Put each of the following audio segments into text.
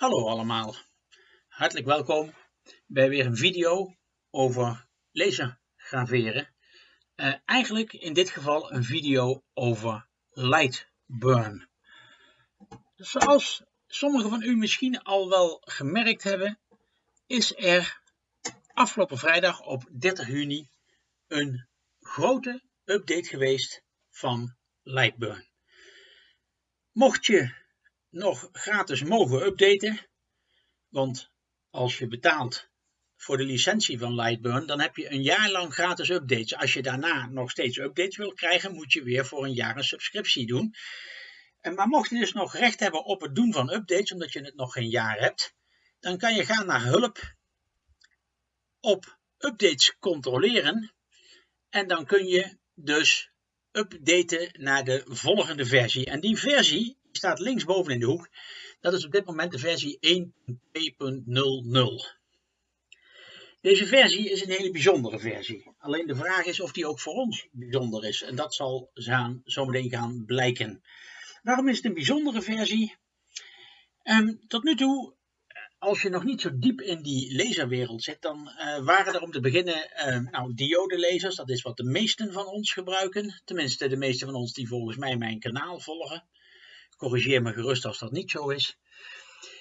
Hallo allemaal, hartelijk welkom bij weer een video over lasergraveren. Uh, eigenlijk in dit geval een video over Lightburn. Zoals sommigen van u misschien al wel gemerkt hebben, is er afgelopen vrijdag op 30 juni een grote update geweest van Lightburn. Mocht je nog gratis mogen updaten. Want als je betaalt voor de licentie van Lightburn, dan heb je een jaar lang gratis updates. Als je daarna nog steeds updates wil krijgen, moet je weer voor een jaar een subscriptie doen. Maar mocht je dus nog recht hebben op het doen van updates, omdat je het nog geen jaar hebt, dan kan je gaan naar hulp, op updates controleren en dan kun je dus updaten naar de volgende versie. En die versie staat linksboven in de hoek. Dat is op dit moment de versie 1.2.00. Deze versie is een hele bijzondere versie. Alleen de vraag is of die ook voor ons bijzonder is. En dat zal zometeen gaan blijken. Waarom is het een bijzondere versie? Um, tot nu toe, als je nog niet zo diep in die laserwereld zit, dan uh, waren er om te beginnen uh, nou, diodelezers. Dat is wat de meesten van ons gebruiken. Tenminste, de meesten van ons die volgens mij mijn kanaal volgen. Corrigeer me gerust als dat niet zo is.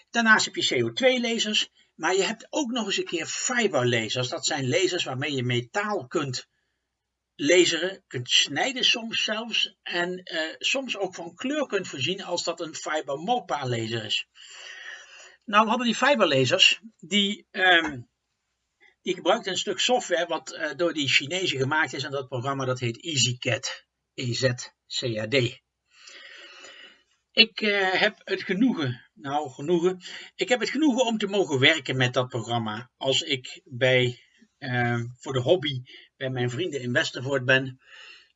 Daarnaast heb je CO2-lasers, maar je hebt ook nog eens een keer fiberlasers. Dat zijn lasers waarmee je metaal kunt laseren, kunt snijden soms zelfs. En uh, soms ook van kleur kunt voorzien als dat een fiber MOPA laser is. Nou hadden die fiberlasers, die, um, die gebruikten een stuk software wat uh, door die Chinezen gemaakt is. En dat programma dat heet EasyCAD. EZCAD. Ik uh, heb het genoegen, nou genoegen, ik heb het genoegen om te mogen werken met dat programma. Als ik bij, uh, voor de hobby bij mijn vrienden in Westervoort ben,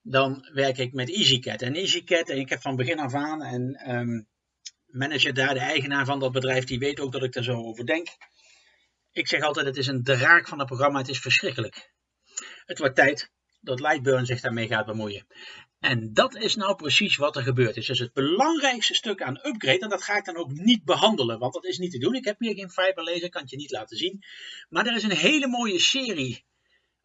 dan werk ik met EasyCAD. En EasyCAD, en ik heb van begin af aan, en um, manager daar, de eigenaar van dat bedrijf, die weet ook dat ik daar zo over denk. Ik zeg altijd, het is een draak van het programma, het is verschrikkelijk. Het wordt tijd dat Lightburn zich daarmee gaat bemoeien. En dat is nou precies wat er gebeurd is. Dus het belangrijkste stuk aan upgrade, en dat ga ik dan ook niet behandelen, want dat is niet te doen. Ik heb hier geen fiber laser, kan het je niet laten zien. Maar er is een hele mooie serie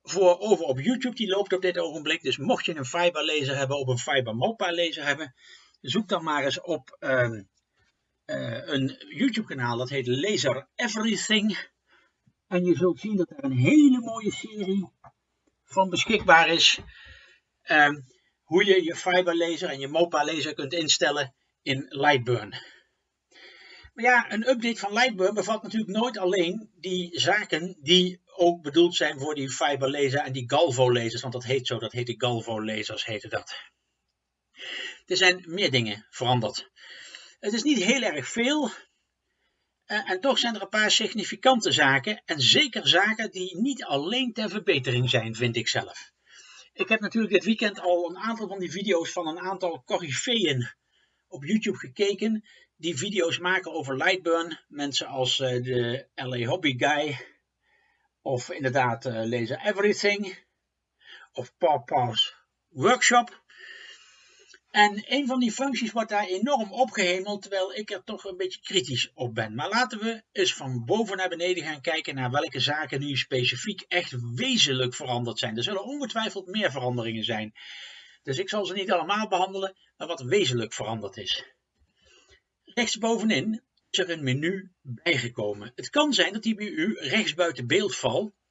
voor over op YouTube, die loopt op dit ogenblik. Dus mocht je een fiber laser hebben of een fiber mopa laser hebben, zoek dan maar eens op uh, uh, een YouTube kanaal, dat heet Laser Everything. En je zult zien dat er een hele mooie serie van beschikbaar is. Uh, hoe je je fiber laser en je MOPA laser kunt instellen in Lightburn. Maar ja, een update van Lightburn bevat natuurlijk nooit alleen die zaken die ook bedoeld zijn voor die fiber laser en die Galvo lasers, want dat heet zo, dat heet de Galvo lasers, heette dat. Er zijn meer dingen veranderd. Het is niet heel erg veel, en toch zijn er een paar significante zaken, en zeker zaken die niet alleen ter verbetering zijn, vind ik zelf. Ik heb natuurlijk dit weekend al een aantal van die video's van een aantal corifeeën op YouTube gekeken. Die video's maken over Lightburn. Mensen als uh, de LA Hobby Guy. Of inderdaad uh, Laser Everything. Of Paw Workshop. En een van die functies wordt daar enorm opgehemeld, terwijl ik er toch een beetje kritisch op ben. Maar laten we eens van boven naar beneden gaan kijken naar welke zaken nu specifiek echt wezenlijk veranderd zijn. Er zullen ongetwijfeld meer veranderingen zijn. Dus ik zal ze niet allemaal behandelen, maar wat wezenlijk veranderd is. Rechtsbovenin is er een menu bijgekomen. Het kan zijn dat die bij u rechts buiten beeld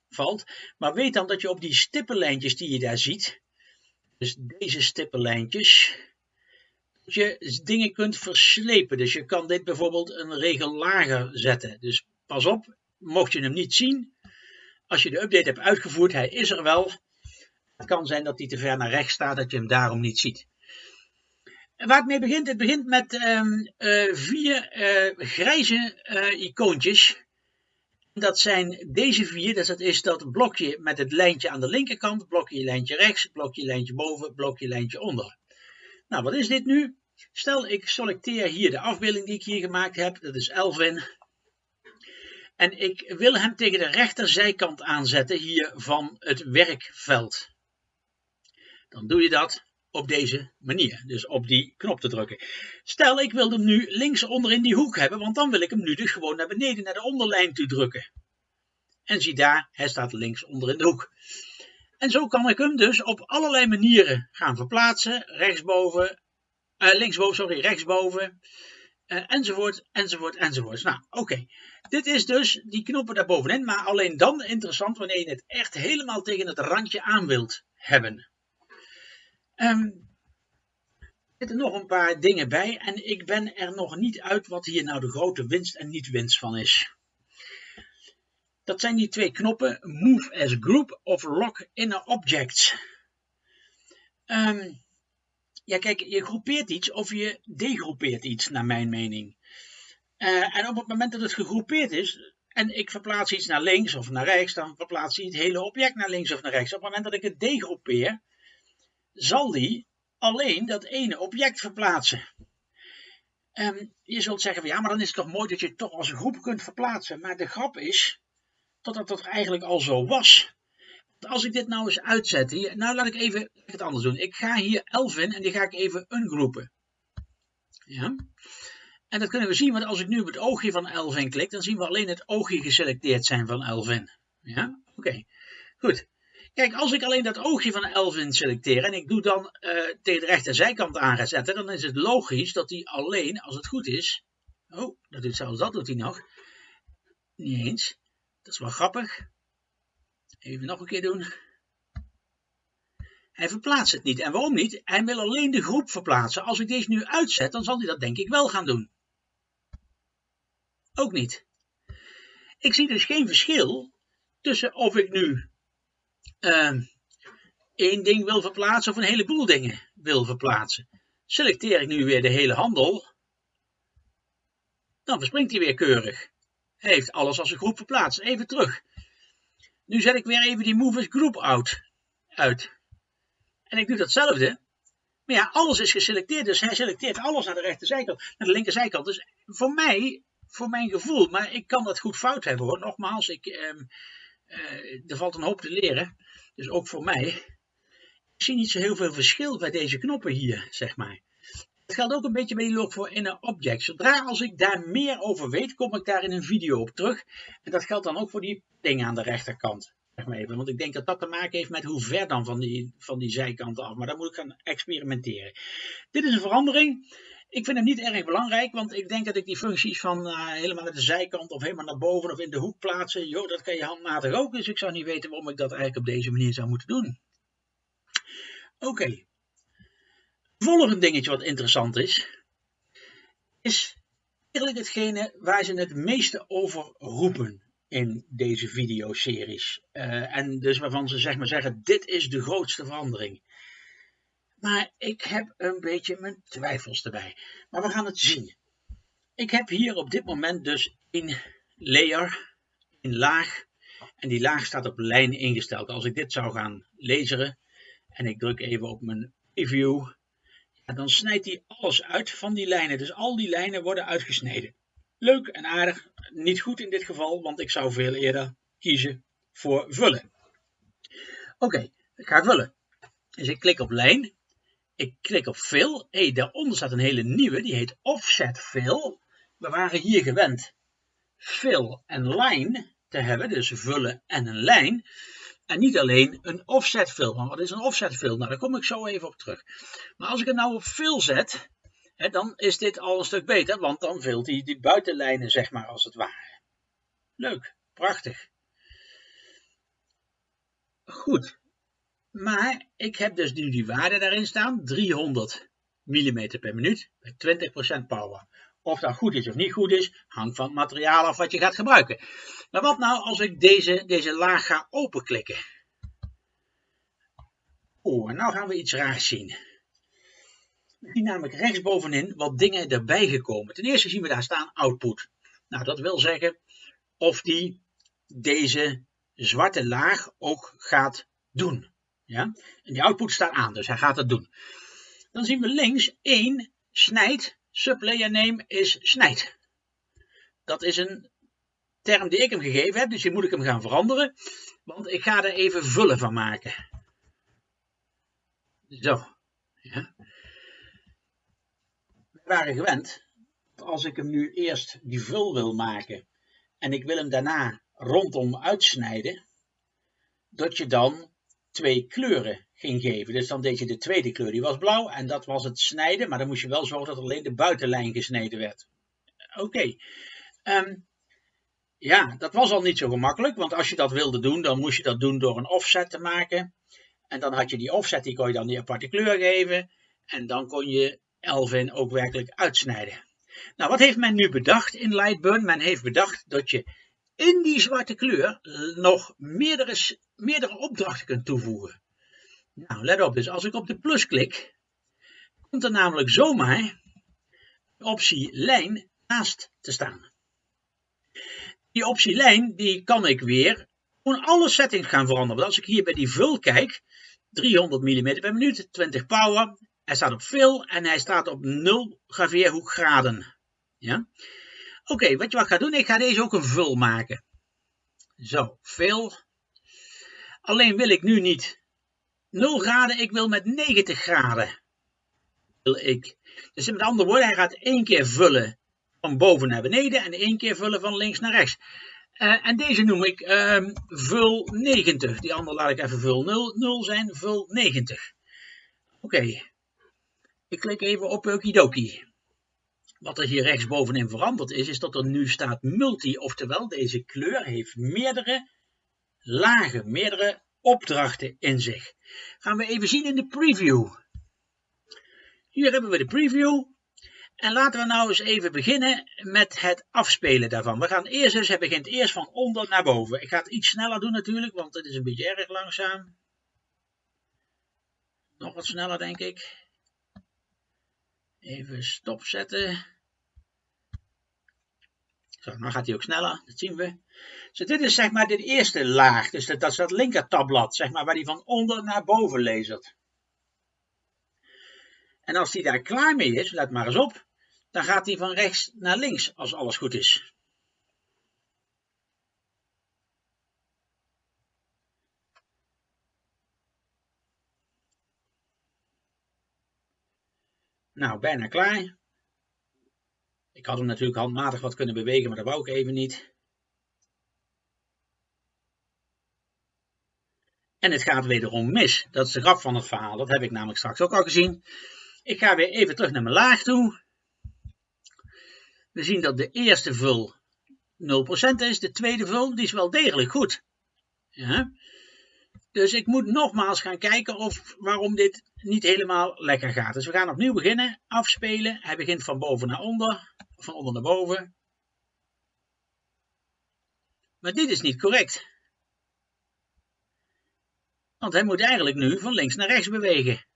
valt, maar weet dan dat je op die stippenlijntjes die je daar ziet, dus deze stippenlijntjes, je dingen kunt verslepen. Dus je kan dit bijvoorbeeld een regel lager zetten. Dus pas op, mocht je hem niet zien, als je de update hebt uitgevoerd, hij is er wel. Het kan zijn dat hij te ver naar rechts staat, dat je hem daarom niet ziet. waar het mee begint, het begint met um, uh, vier uh, grijze uh, icoontjes. Dat zijn deze vier, dus dat is dat blokje met het lijntje aan de linkerkant, blokje lijntje rechts, blokje lijntje boven, blokje lijntje onder. Nou, wat is dit nu? Stel, ik selecteer hier de afbeelding die ik hier gemaakt heb. Dat is Elvin. En ik wil hem tegen de rechterzijkant aanzetten hier van het werkveld. Dan doe je dat. Op deze manier. Dus op die knop te drukken. Stel, ik wil hem nu links onder in die hoek hebben, want dan wil ik hem nu dus gewoon naar beneden, naar de onderlijn toe drukken. En zie daar, hij staat links onder in de hoek. En zo kan ik hem dus op allerlei manieren gaan verplaatsen. Rechtsboven, uh, linksboven, sorry, rechtsboven. Uh, enzovoort, enzovoort, enzovoort. Nou, oké. Dit is dus die knoppen daarbovenin, maar alleen dan interessant wanneer je het echt helemaal tegen het randje aan wilt hebben. Um, er zitten nog een paar dingen bij en ik ben er nog niet uit wat hier nou de grote winst en niet winst van is. Dat zijn die twee knoppen Move as Group of Lock Inner Objects. Um, ja, kijk, je groepeert iets of je degroepeert iets, naar mijn mening. Uh, en op het moment dat het gegroepeerd is, en ik verplaats iets naar links of naar rechts, dan verplaatst hij het hele object naar links of naar rechts. Op het moment dat ik het degroepeer, zal die alleen dat ene object verplaatsen. Um, je zult zeggen, ja, maar dan is het toch mooi dat je het toch als groep kunt verplaatsen. Maar de grap is, dat dat eigenlijk al zo was. Als ik dit nou eens uitzet, hier, nou laat ik even het anders doen. Ik ga hier 11 in en die ga ik even ungroepen. Ja. En dat kunnen we zien, want als ik nu op het oogje van Elvin klik, dan zien we alleen het oogje geselecteerd zijn van Elvin. Ja, oké. Goed. Kijk, als ik alleen dat oogje van Elvin selecteer en ik doe dan uh, tegen de rechterzijkant aanzetten, dan is het logisch dat hij alleen, als het goed is, oh, dat doet zelfs dat doet hij nog, niet eens, dat is wel grappig, even nog een keer doen, hij verplaatst het niet. En waarom niet? Hij wil alleen de groep verplaatsen. Als ik deze nu uitzet, dan zal hij dat denk ik wel gaan doen. Ook niet. Ik zie dus geen verschil tussen of ik nu uh, één ding wil verplaatsen of een heleboel dingen wil verplaatsen. Selecteer ik nu weer de hele handel, dan verspringt hij weer keurig. Heeft alles als een groep verplaatst. Even terug. Nu zet ik weer even die Movers Group out, uit. En ik doe datzelfde. Maar ja, alles is geselecteerd. Dus hij selecteert alles naar de rechterzijkant, naar de linkerzijkant. Dus voor mij, voor mijn gevoel, maar ik kan dat goed fout hebben hoor. Nogmaals, ik, eh, uh, er valt een hoop te leren. Dus ook voor mij. Ik zie niet zo heel veel verschil bij deze knoppen hier, zeg maar. Het geldt ook een beetje bij die log voor inner object. Zodra als ik daar meer over weet, kom ik daar in een video op terug. En dat geldt dan ook voor die dingen aan de rechterkant. Zeg maar even. Want ik denk dat dat te maken heeft met hoe ver dan van die, van die zijkanten af. Maar daar moet ik gaan experimenteren. Dit is een verandering. Ik vind hem niet erg belangrijk, want ik denk dat ik die functies van uh, helemaal naar de zijkant of helemaal naar boven of in de hoek plaatsen, joh, dat kan je handmatig ook. Dus ik zou niet weten waarom ik dat eigenlijk op deze manier zou moeten doen. Oké. Volgende dingetje wat interessant is, is eigenlijk hetgene waar ze het meeste over roepen in deze videoseries. Uh, en dus waarvan ze zeg maar zeggen, dit is de grootste verandering. Maar ik heb een beetje mijn twijfels erbij. Maar we gaan het zien. Ik heb hier op dit moment dus een layer, een laag. En die laag staat op lijn ingesteld. Als ik dit zou gaan lezen en ik druk even op mijn preview, dan snijdt hij alles uit van die lijnen. Dus al die lijnen worden uitgesneden. Leuk en aardig, niet goed in dit geval, want ik zou veel eerder kiezen voor vullen. Oké, ik ga vullen. Dus ik klik op lijn ik klik op Fill. Hé, daaronder staat een hele nieuwe, die heet Offset Fill. We waren hier gewend Fill en Line te hebben, dus vullen en een lijn. En niet alleen een offset fill. Want wat is een offset fill? Nou, daar kom ik zo even op terug. Maar als ik het nou op fill zet, hè, dan is dit al een stuk beter. Want dan vult hij die buitenlijnen, zeg maar, als het ware. Leuk, prachtig. Goed, maar ik heb dus nu die waarde daarin staan, 300 mm per minuut, met 20% power. Of dat goed is of niet goed is, hangt van het materiaal af wat je gaat gebruiken. Maar wat nou als ik deze, deze laag ga openklikken? Oh, en nou gaan we iets raars zien. We zien namelijk rechtsbovenin wat dingen erbij gekomen. Ten eerste zien we daar staan output. Nou, dat wil zeggen of die deze zwarte laag ook gaat doen. Ja? En die output staat aan, dus hij gaat het doen. Dan zien we links 1 snijd, sublayer name is snijd. Dat is een term die ik hem gegeven heb, dus die moet ik hem gaan veranderen. Want ik ga er even vullen van maken. Zo. Ja. We waren gewend, als ik hem nu eerst die vul wil maken en ik wil hem daarna rondom uitsnijden, dat je dan twee kleuren ging geven. Dus dan deed je de tweede kleur, die was blauw en dat was het snijden, maar dan moest je wel zorgen dat alleen de buitenlijn gesneden werd. Oké. Ehm, ja, dat was al niet zo gemakkelijk, want als je dat wilde doen, dan moest je dat doen door een offset te maken. En dan had je die offset, die kon je dan die aparte kleur geven. En dan kon je Elvin ook werkelijk uitsnijden. Nou, wat heeft men nu bedacht in Lightburn? Men heeft bedacht dat je in die zwarte kleur nog meerdere, meerdere opdrachten kunt toevoegen. Nou, let op, dus als ik op de plus klik, komt er namelijk zomaar de optie lijn naast te staan. Die optie lijn, die kan ik weer gewoon alle settings gaan veranderen. Want als ik hier bij die vul kijk, 300 mm per minuut, 20 power, hij staat op fill en hij staat op 0 graveerhoek graden. Ja? Oké, wat je wat ga doen, ik ga deze ook een vul maken. Zo, fill. Alleen wil ik nu niet 0 graden, ik wil met 90 graden. Wil ik. Dus met andere woorden, hij gaat één keer vullen van boven naar beneden en één keer vullen van links naar rechts. Uh, en deze noem ik um, vul 90. Die andere laat ik even vul 0, 0 zijn, vul 90. Oké, ik klik even op Okidoki. Wat er hier rechtsbovenin veranderd is, is dat er nu staat multi, oftewel deze kleur heeft meerdere lagen, meerdere opdrachten in zich. Gaan we even zien in de preview. Hier hebben we de preview. En laten we nou eens even beginnen met het afspelen daarvan. We gaan eerst dus, hij begint eerst van onder naar boven. Ik ga het iets sneller doen natuurlijk, want het is een beetje erg langzaam. Nog wat sneller denk ik. Even stopzetten. Nou gaat hij ook sneller, dat zien we. Dus dit is zeg maar de eerste laag, dus dat, dat is dat linker tabblad, zeg maar, waar hij van onder naar boven lasert. En als hij daar klaar mee is, let maar eens op, dan gaat hij van rechts naar links als alles goed is. Nou, bijna klaar. Ik had hem natuurlijk handmatig wat kunnen bewegen, maar dat wou ik even niet. En het gaat wederom mis. Dat is de grap van het verhaal. Dat heb ik namelijk straks ook al gezien. Ik ga weer even terug naar mijn laag toe. We zien dat de eerste vul 0% is. De tweede vul die is wel degelijk goed. Ja. Dus ik moet nogmaals gaan kijken of, waarom dit niet helemaal lekker gaat. Dus we gaan opnieuw beginnen. Afspelen. Hij begint van boven naar onder. Van onder naar boven. Maar dit is niet correct. Want hij moet eigenlijk nu van links naar rechts bewegen.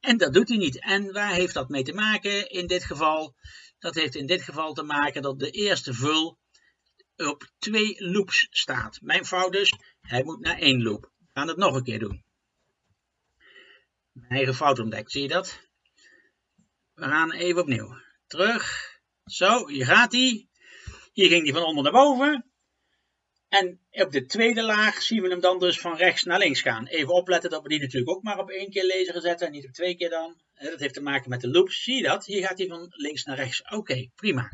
En dat doet hij niet. En waar heeft dat mee te maken in dit geval? Dat heeft in dit geval te maken dat de eerste vul op twee loops staat. Mijn fout dus, hij moet naar één loop. We gaan het nog een keer doen. Mijn eigen fout ontdekt, zie je dat? We gaan even opnieuw. Terug. Zo, hier gaat hij. Hier ging hij van onder naar boven. En op de tweede laag zien we hem dan dus van rechts naar links gaan. Even opletten dat we die natuurlijk ook maar op één keer lezen zetten en niet op twee keer dan. Dat heeft te maken met de loops. Zie je dat? Hier gaat hij van links naar rechts. Oké, prima.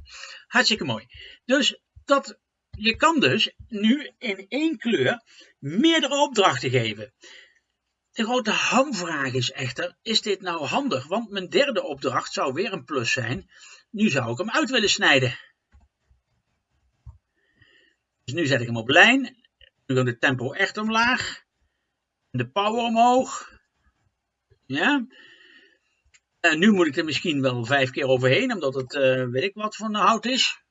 Hartstikke mooi. Dus dat, je kan dus nu in één kleur meerdere opdrachten geven. De grote hamvraag is echter, is dit nou handig? Want mijn derde opdracht zou weer een plus zijn. Nu zou ik hem uit willen snijden. Dus nu zet ik hem op lijn. Nu gaat de tempo echt omlaag. De power omhoog. Ja. En nu moet ik er misschien wel vijf keer overheen, omdat het uh, weet ik wat voor hout is.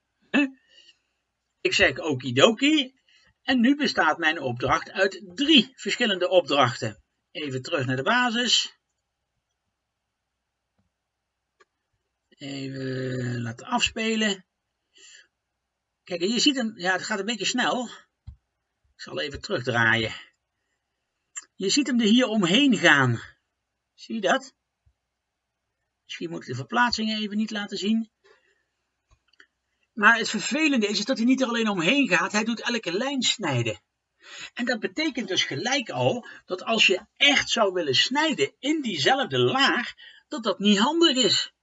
Ik zeg okidoki. En nu bestaat mijn opdracht uit drie verschillende opdrachten. Even terug naar de basis. Even laten afspelen. Kijk, je ziet hem, ja, het gaat een beetje snel. Ik zal even terugdraaien. Je ziet hem er hier omheen gaan. Zie je dat? Misschien moet ik de verplaatsingen even niet laten zien. Maar het vervelende is, is dat hij niet er alleen omheen gaat, hij doet elke lijn snijden. En dat betekent dus gelijk al dat als je echt zou willen snijden in diezelfde laag, dat dat niet handig is.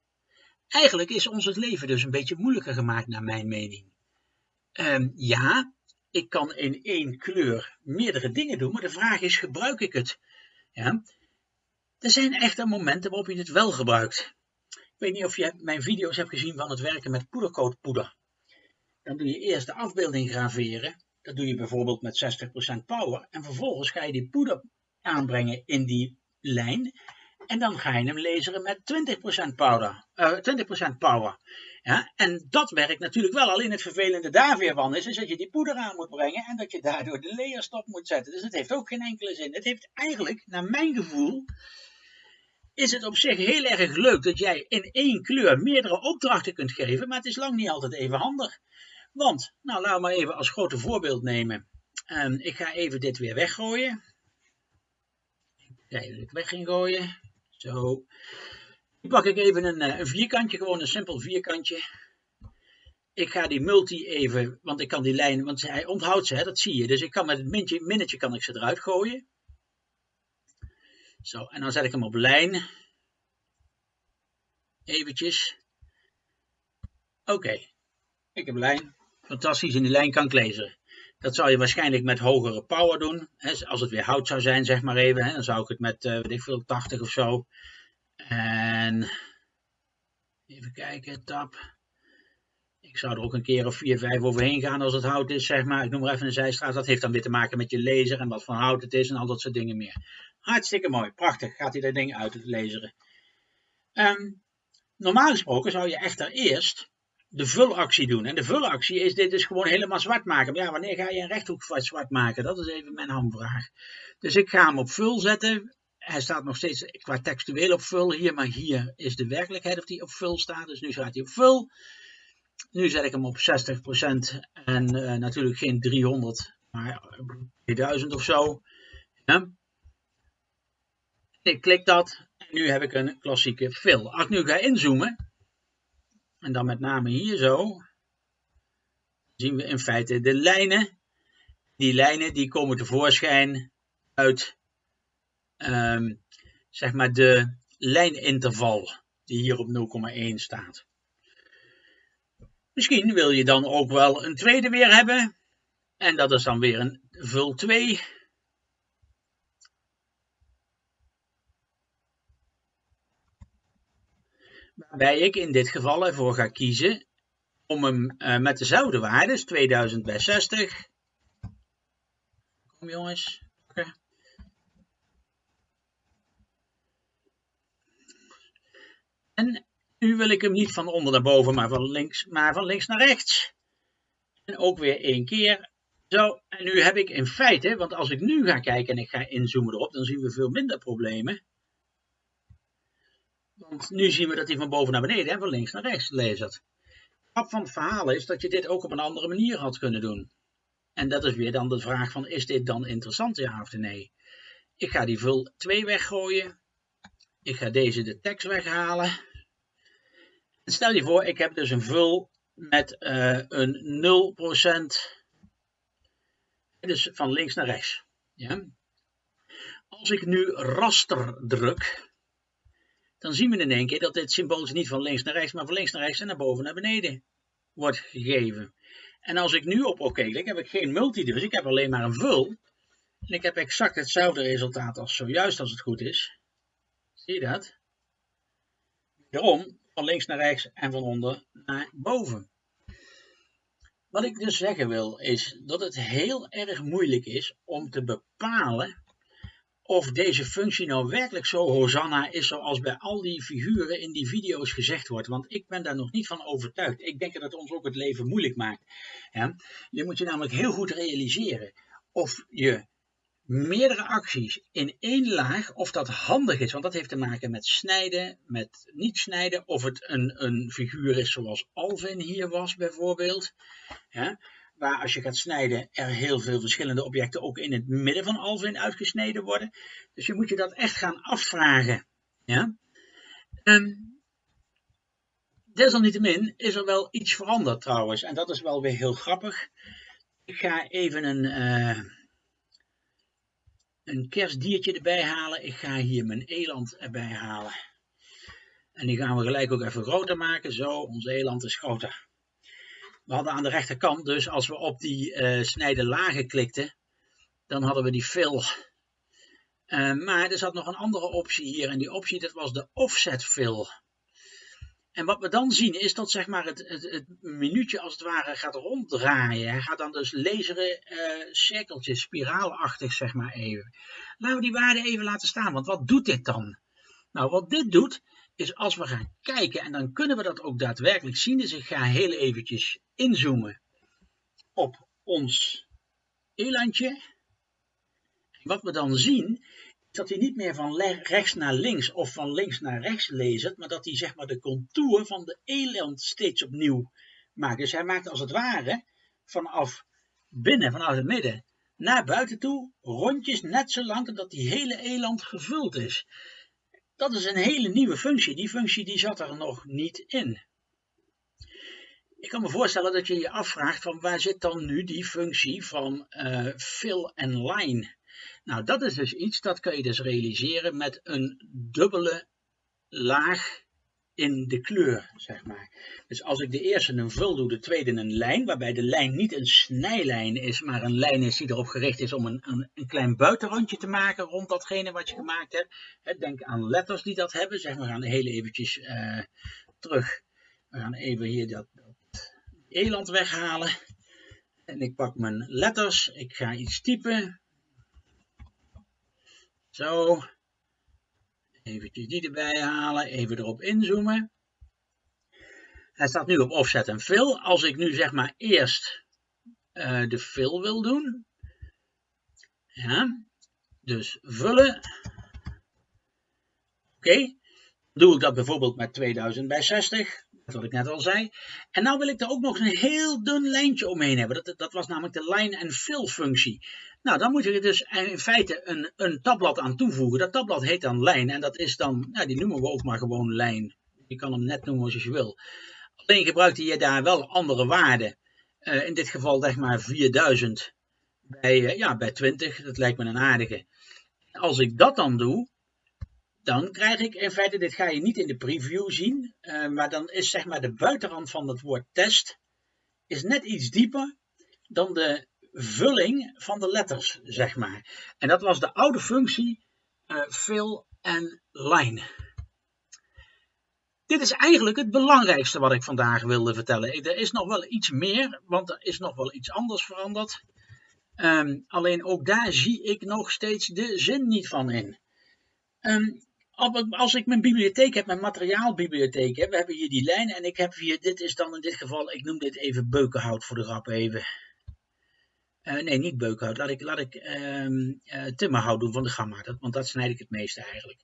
Eigenlijk is ons het leven dus een beetje moeilijker gemaakt, naar mijn mening. Um, ja, ik kan in één kleur meerdere dingen doen, maar de vraag is, gebruik ik het? Ja? Er zijn echter momenten waarop je het wel gebruikt. Ik weet niet of je mijn video's hebt gezien van het werken met poedercoatpoeder. Dan doe je eerst de afbeelding graveren. Dat doe je bijvoorbeeld met 60% power. En vervolgens ga je die poeder aanbrengen in die lijn. En dan ga je hem laseren met 20% power. Uh, 20% power. Ja, en dat werkt natuurlijk wel. Alleen het vervelende daar weer van is, is dat je die poeder aan moet brengen en dat je daardoor de layerstop moet zetten. Dus het heeft ook geen enkele zin. Het heeft eigenlijk, naar mijn gevoel, is het op zich heel erg leuk dat jij in één kleur meerdere opdrachten kunt geven, maar het is lang niet altijd even handig. Want, nou laten we maar even als grote voorbeeld nemen. Ik ga even dit weer weggooien. Ik even weg gooien. Zo. Nu pak ik even een, eh, een vierkantje, gewoon een simpel vierkantje. Ik ga die multi even, want ik kan die lijn, want hij onthoudt ze, hè, dat zie je. Dus ik kan met het mintje, minnetje kan ik ze eruit gooien. Zo, en dan zet ik hem op lijn. Eventjes. Oké, ik heb lijn. Fantastisch, in die lijn kan lezen. Dat zou je waarschijnlijk met hogere power doen. Als het weer hout zou zijn, zeg maar even. Dan zou ik het met, uh, weet ik veel, 80 of zo. En even kijken, tab. Ik zou er ook een keer of 4, 5 overheen gaan als het hout is, zeg maar. Ik noem maar even een zijstraat. Dat heeft dan weer te maken met je laser en wat voor hout het is en al dat soort dingen meer. Hartstikke mooi, prachtig. Gaat hij dat ding uit het laseren. Um, normaal gesproken zou je echter eerst de vulactie doen. En de vulactie is dit dus gewoon helemaal zwart maken. Maar ja, wanneer ga je een rechthoek zwart maken? Dat is even mijn hamvraag. Dus ik ga hem op vul zetten. Hij staat nog steeds qua textueel op vul hier, maar hier is de werkelijkheid of die op vul staat. Dus nu staat hij op vul. Nu zet ik hem op 60% en uh, natuurlijk geen 300, maar 2000 of zo. Ja. Ik klik dat en nu heb ik een klassieke fill. Als ik nu ga inzoomen, en dan met name hier zo, zien we in feite de lijnen. Die lijnen die komen tevoorschijn uit um, zeg maar de lijninterval die hier op 0,1 staat. Misschien wil je dan ook wel een tweede weer hebben. En dat is dan weer een vul 2. Waarbij ik in dit geval ervoor ga kiezen om hem uh, met dezelfde waarde, dus 2000 bij 60. Kom jongens. En nu wil ik hem niet van onder naar boven, maar van links, maar van links naar rechts. En ook weer één keer. Zo, en nu heb ik in feite, want als ik nu ga kijken en ik ga inzoomen erop, dan zien we veel minder problemen. Want nu zien we dat hij van boven naar beneden en van links naar rechts leest. Het van het verhaal is dat je dit ook op een andere manier had kunnen doen. En dat is weer dan de vraag van, is dit dan interessant, ja of nee? Ik ga die vul 2 weggooien. Ik ga deze de tekst weghalen. Stel je voor, ik heb dus een vul met uh, een 0%, dus van links naar rechts. Ja? Als ik nu raster druk, dan zien we in één keer dat dit symbool niet van links naar rechts, maar van links naar rechts en naar boven naar beneden wordt gegeven. En als ik nu op oké klik, heb ik geen multi dus, ik heb alleen maar een vul. En ik heb exact hetzelfde resultaat als zojuist als het goed is. Zie je dat? Daarom van links naar rechts en van onder naar boven. Wat ik dus zeggen wil is dat het heel erg moeilijk is om te bepalen of deze functie nou werkelijk zo Hosanna is zoals bij al die figuren in die video's gezegd wordt. Want ik ben daar nog niet van overtuigd. Ik denk dat het ons ook het leven moeilijk maakt. Je moet je namelijk heel goed realiseren of je meerdere acties in één laag, of dat handig is, want dat heeft te maken met snijden, met niet snijden, of het een, een figuur is zoals Alvin hier was bijvoorbeeld, ja, waar als je gaat snijden er heel veel verschillende objecten ook in het midden van Alvin uitgesneden worden. Dus je moet je dat echt gaan afvragen. Ja. Um, desalniettemin is er wel iets veranderd trouwens, en dat is wel weer heel grappig. Ik ga even een... Uh, een kerstdiertje erbij halen. Ik ga hier mijn eland erbij halen. En die gaan we gelijk ook even groter maken. Zo, ons eland is groter. We hadden aan de rechterkant, dus als we op die uh, snijden lagen klikten, dan hadden we die fill. Uh, maar er zat nog een andere optie hier. En die optie, dat was de offset fill. En wat we dan zien is dat zeg maar, het, het, minuutje als het ware gaat ronddraaien. Hij gaat dan dus laseren uh, cirkeltjes, spiraalachtig zeg maar even. Laten we die waarde even laten staan, want wat doet dit dan? Nou, wat dit doet, is als we gaan kijken, en dan kunnen we dat ook daadwerkelijk zien. Dus ik ga heel eventjes inzoomen op ons elandje. Wat we dan zien, dat hij niet meer van rechts naar links of van links naar rechts leest, maar dat hij zeg maar de contour van de eland steeds opnieuw maakt. Dus hij maakt als het ware vanaf binnen, vanaf het midden, naar buiten toe, rondjes net zo lang totdat die hele eland gevuld is. Dat is een hele nieuwe functie. Die functie die zat er nog niet in. Ik kan me voorstellen dat je je afvraagt van waar zit dan nu die functie van uh, fill en line nou, dat is dus iets dat kun je dus realiseren met een dubbele laag in de kleur, zeg maar. Dus als ik de eerste een vul doe, de tweede een lijn, waarbij de lijn niet een snijlijn is, maar een lijn is die erop gericht is om een, een, een klein buitenrandje te maken rond datgene wat je gemaakt hebt. Denk aan letters die dat hebben. Zeg, we gaan heel eventjes uh, terug. We gaan even hier dat eland weghalen. En ik pak mijn letters. Ik ga iets typen. Zo. Even die erbij halen. Even erop inzoomen. Hij staat nu op offset en fill. Als ik nu zeg maar eerst uh, de fill wil doen. Ja. Dus vullen. Oké. Doe ik dat bijvoorbeeld met 2000 bij 60 wat ik net al zei. En nou wil ik er ook nog een heel dun lijntje omheen hebben. Dat, dat was namelijk de line en fill functie. Nou, dan moet je er dus in feite een, een tabblad aan toevoegen. Dat tabblad heet dan lijn en dat is dan, nou, die noemen we ook maar gewoon lijn. Je kan hem net noemen als je wil. Alleen gebruikte je daar wel andere waarden. Uh, in dit geval zeg maar 4000 bij, uh, ja, bij 20. Dat lijkt me een aardige. Als ik dat dan doe, dan krijg ik in feite, dit ga je niet in de preview zien, uh, maar dan is zeg maar de buitenrand van het woord test is net iets dieper dan de vulling van de letters, zeg maar. En dat was de oude functie uh, fill en line. Dit is eigenlijk het belangrijkste wat ik vandaag wilde vertellen. Er is nog wel iets meer, want er is nog wel iets anders veranderd. Um, alleen ook daar zie ik nog steeds de zin niet van in. Um, als ik mijn bibliotheek heb, mijn materiaalbibliotheek heb, we hebben hier die lijn en ik heb hier, dit is dan in dit geval, ik noem dit even beukenhout voor de grap even. Uh, nee, niet beukenhout, laat ik, laat ik uh, uh, timmerhout doen van de gamma, dat, want dat snijd ik het meeste eigenlijk.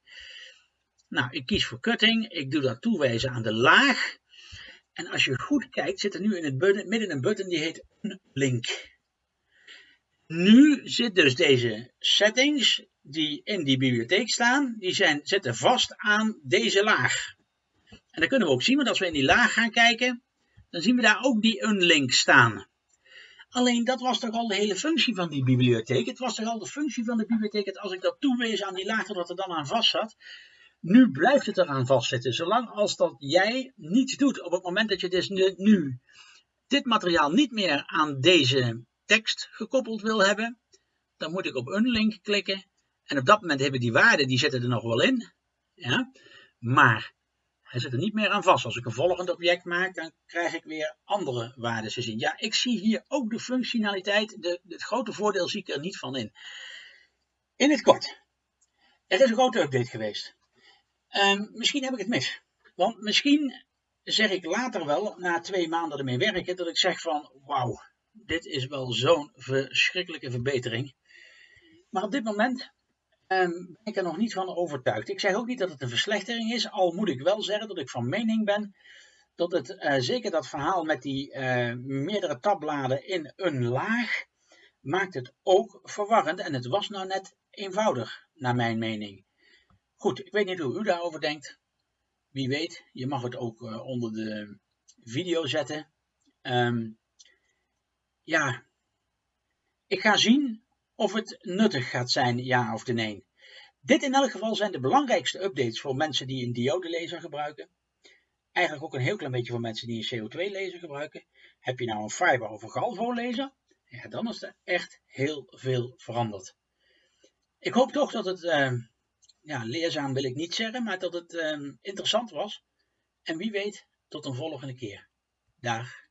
Nou, ik kies voor cutting, ik doe dat toewijzen aan de laag. En als je goed kijkt, zit er nu in het midden een button die heet link. Nu zit dus deze settings die in die bibliotheek staan, die zijn, zitten vast aan deze laag. En dat kunnen we ook zien, want als we in die laag gaan kijken, dan zien we daar ook die unlink staan. Alleen dat was toch al de hele functie van die bibliotheek. Het was toch al de functie van de bibliotheek dat als ik dat toewees aan die laag, dat er dan aan vast zat. Nu blijft het eraan vastzitten. Zolang als dat jij niets doet, op het moment dat je dus nu dit materiaal niet meer aan deze tekst gekoppeld wil hebben, dan moet ik op unlink klikken en op dat moment hebben die waarden, die zitten er nog wel in. Ja? Maar hij zit er niet meer aan vast. Als ik een volgend object maak, dan krijg ik weer andere waarden te zien. Ja, ik zie hier ook de functionaliteit. De, het grote voordeel zie ik er niet van in. In het kort. Er is een grote update geweest. Um, misschien heb ik het mis. Want misschien zeg ik later wel, na twee maanden ermee werken, dat ik zeg van, wauw, dit is wel zo'n verschrikkelijke verbetering. Maar op dit moment ben ik er nog niet van overtuigd. Ik zeg ook niet dat het een verslechtering is, al moet ik wel zeggen dat ik van mening ben dat het uh, zeker dat verhaal met die uh, meerdere tabbladen in een laag maakt het ook verwarrend en het was nou net eenvoudig naar mijn mening. Goed, ik weet niet hoe u daarover denkt. Wie weet, je mag het ook uh, onder de video zetten. Um, ja, ik ga zien of het nuttig gaat zijn, ja of nee. Dit in elk geval zijn de belangrijkste updates voor mensen die een diodelezer gebruiken. Eigenlijk ook een heel klein beetje voor mensen die een CO2-laser gebruiken. Heb je nou een fiber of een galvo-laser? Ja, dan is er echt heel veel veranderd. Ik hoop toch dat het, uh, ja, leerzaam wil ik niet zeggen, maar dat het uh, interessant was. En wie weet, tot een volgende keer. Dag.